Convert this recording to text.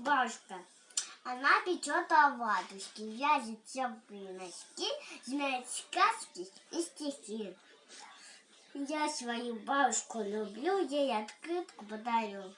бабушка. Она печет оладушки, вяжет теплые носки, знает сказки и стихи. Я свою бабушку люблю, ей открытку подарю.